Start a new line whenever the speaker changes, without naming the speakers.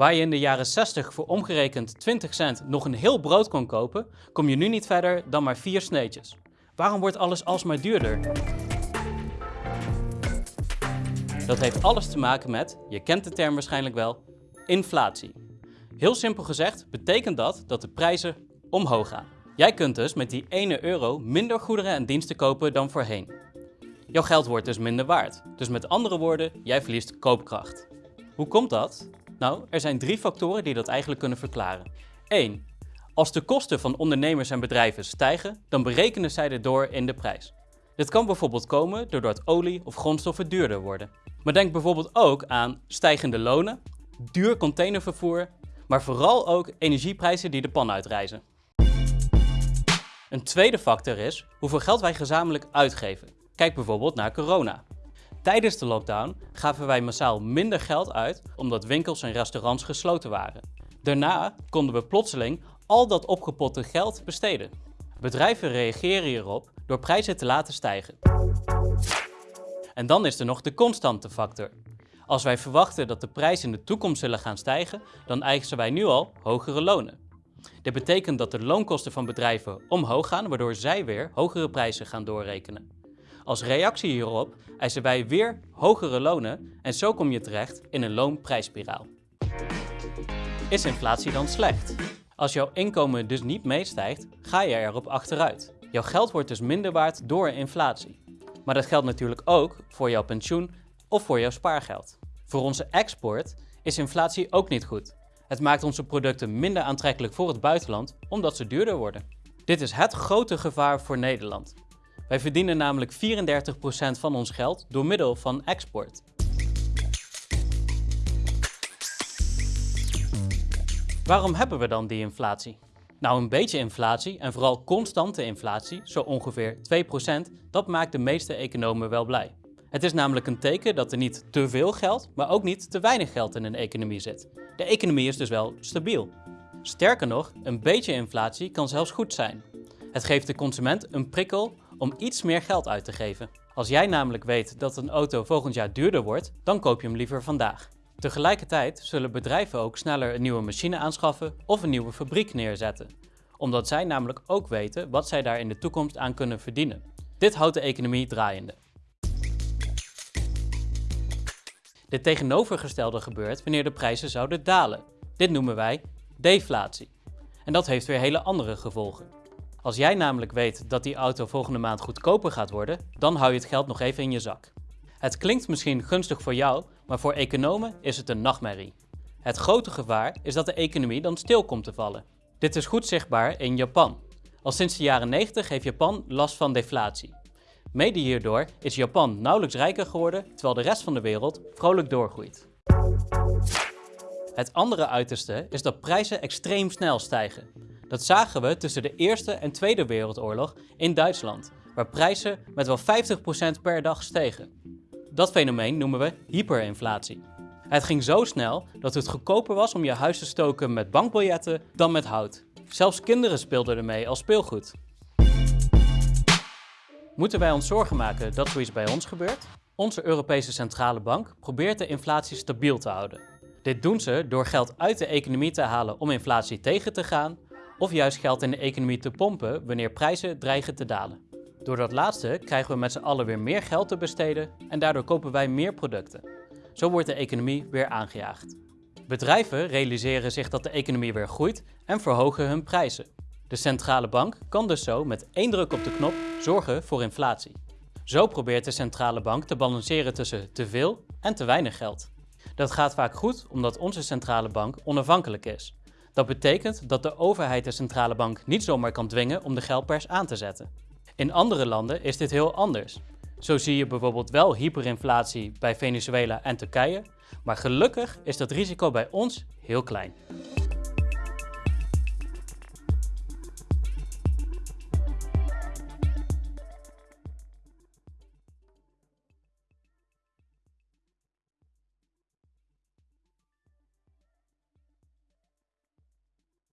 Waar je in de jaren 60 voor omgerekend 20 cent nog een heel brood kon kopen, kom je nu niet verder dan maar vier sneetjes. Waarom wordt alles alsmaar duurder? Dat heeft alles te maken met, je kent de term waarschijnlijk wel, inflatie. Heel simpel gezegd betekent dat dat de prijzen omhoog gaan. Jij kunt dus met die 1 euro minder goederen en diensten kopen dan voorheen. Jouw geld wordt dus minder waard. Dus met andere woorden, jij verliest koopkracht. Hoe komt dat? Nou, er zijn drie factoren die dat eigenlijk kunnen verklaren. 1. Als de kosten van ondernemers en bedrijven stijgen, dan berekenen zij dit door in de prijs. Dit kan bijvoorbeeld komen doordat olie of grondstoffen duurder worden. Maar denk bijvoorbeeld ook aan stijgende lonen, duur containervervoer, maar vooral ook energieprijzen die de pan uitreizen. Een tweede factor is hoeveel geld wij gezamenlijk uitgeven. Kijk bijvoorbeeld naar corona. Tijdens de lockdown gaven wij massaal minder geld uit omdat winkels en restaurants gesloten waren. Daarna konden we plotseling al dat opgepotte geld besteden. Bedrijven reageren hierop door prijzen te laten stijgen. En dan is er nog de constante factor. Als wij verwachten dat de prijzen in de toekomst zullen gaan stijgen, dan eisen wij nu al hogere lonen. Dit betekent dat de loonkosten van bedrijven omhoog gaan, waardoor zij weer hogere prijzen gaan doorrekenen. Als reactie hierop eisen wij weer hogere lonen en zo kom je terecht in een loonprijsspiraal. Is inflatie dan slecht? Als jouw inkomen dus niet meestijgt, ga je erop achteruit. Jouw geld wordt dus minder waard door inflatie. Maar dat geldt natuurlijk ook voor jouw pensioen of voor jouw spaargeld. Voor onze export is inflatie ook niet goed. Het maakt onze producten minder aantrekkelijk voor het buitenland omdat ze duurder worden. Dit is het grote gevaar voor Nederland. Wij verdienen namelijk 34% van ons geld door middel van export. Waarom hebben we dan die inflatie? Nou, een beetje inflatie en vooral constante inflatie, zo ongeveer 2%, dat maakt de meeste economen wel blij. Het is namelijk een teken dat er niet te veel geld, maar ook niet te weinig geld in een economie zit. De economie is dus wel stabiel. Sterker nog, een beetje inflatie kan zelfs goed zijn. Het geeft de consument een prikkel om iets meer geld uit te geven. Als jij namelijk weet dat een auto volgend jaar duurder wordt, dan koop je hem liever vandaag. Tegelijkertijd zullen bedrijven ook sneller een nieuwe machine aanschaffen of een nieuwe fabriek neerzetten, omdat zij namelijk ook weten wat zij daar in de toekomst aan kunnen verdienen. Dit houdt de economie draaiende. Dit tegenovergestelde gebeurt wanneer de prijzen zouden dalen. Dit noemen wij deflatie. En dat heeft weer hele andere gevolgen. Als jij namelijk weet dat die auto volgende maand goedkoper gaat worden, dan hou je het geld nog even in je zak. Het klinkt misschien gunstig voor jou, maar voor economen is het een nachtmerrie. Het grote gevaar is dat de economie dan stil komt te vallen. Dit is goed zichtbaar in Japan. Al sinds de jaren 90 heeft Japan last van deflatie. Mede hierdoor is Japan nauwelijks rijker geworden, terwijl de rest van de wereld vrolijk doorgroeit. Het andere uiterste is dat prijzen extreem snel stijgen. Dat zagen we tussen de Eerste en Tweede Wereldoorlog in Duitsland, waar prijzen met wel 50% per dag stegen. Dat fenomeen noemen we hyperinflatie. Het ging zo snel dat het goedkoper was om je huis te stoken met bankbiljetten dan met hout. Zelfs kinderen speelden ermee als speelgoed. Moeten wij ons zorgen maken dat zoiets bij ons gebeurt? Onze Europese Centrale Bank probeert de inflatie stabiel te houden. Dit doen ze door geld uit de economie te halen om inflatie tegen te gaan, of juist geld in de economie te pompen wanneer prijzen dreigen te dalen. Door dat laatste krijgen we met z'n allen weer meer geld te besteden en daardoor kopen wij meer producten. Zo wordt de economie weer aangejaagd. Bedrijven realiseren zich dat de economie weer groeit en verhogen hun prijzen. De centrale bank kan dus zo met één druk op de knop zorgen voor inflatie. Zo probeert de centrale bank te balanceren tussen te veel en te weinig geld. Dat gaat vaak goed omdat onze centrale bank onafhankelijk is. Dat betekent dat de overheid de centrale bank niet zomaar kan dwingen om de geldpers aan te zetten. In andere landen is dit heel anders. Zo zie je bijvoorbeeld wel hyperinflatie bij Venezuela en Turkije, maar gelukkig is dat risico bij ons heel klein.